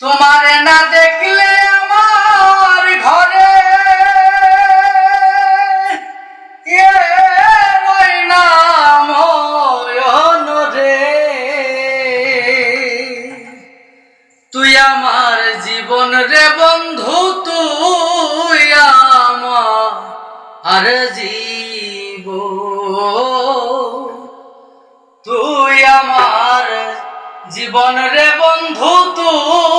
তোমার না দেখলে আমার ঘরে তুই আমার জীবন রে বন্ধু, তুই আমার আর জীব। তুই আমার জীবন রে বন্ধু, তুই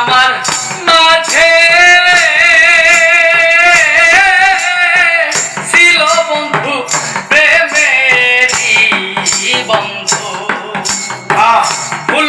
আমার মাঝে ছিল বন্ধু প্রেমেরি বন্ধু। ভুল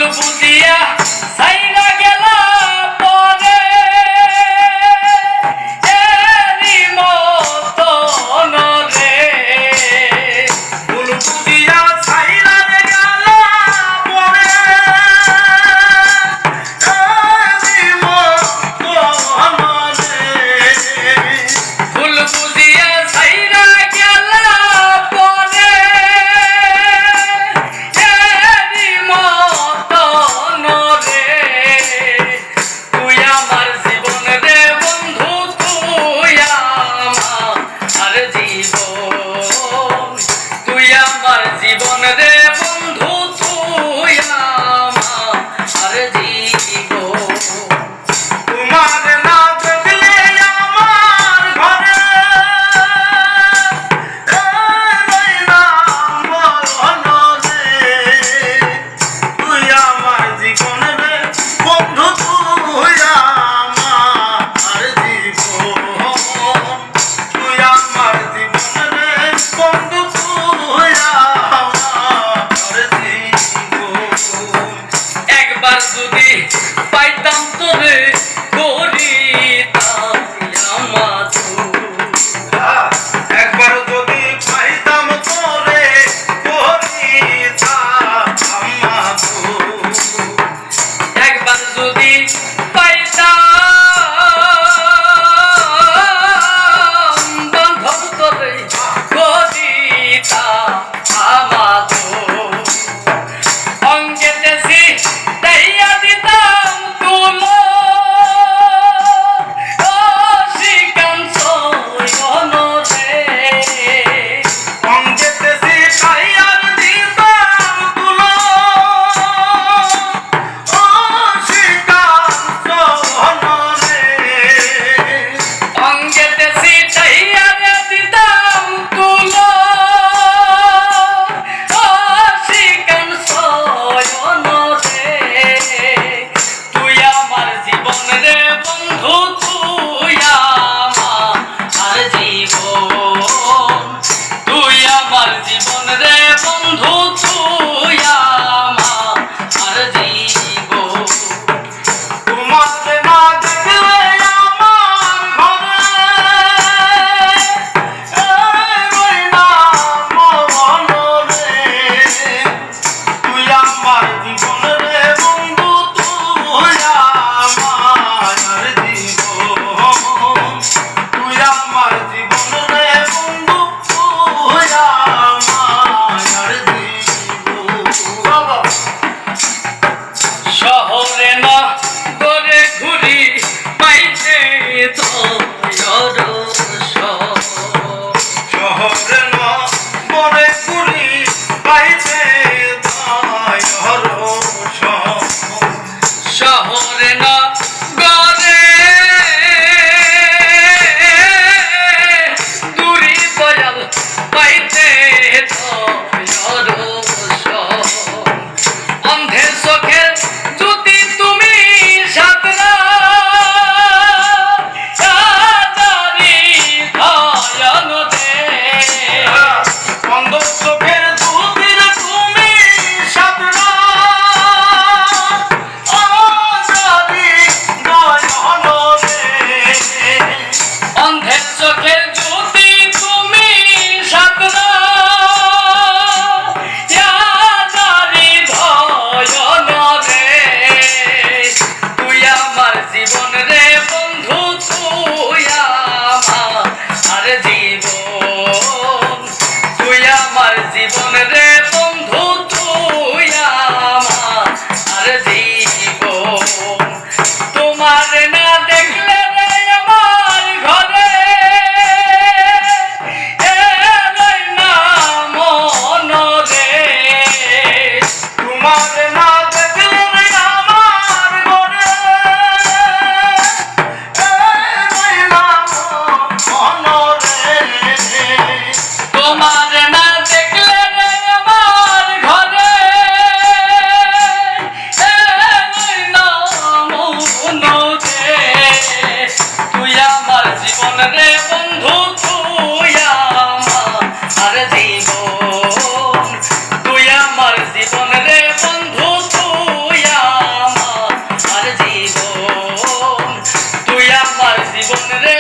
রে বন্ধু তুই আমার জীবন, তুই আমার জীবন রে বন্ধু তুই আমার জীবন, তুই জীবন রে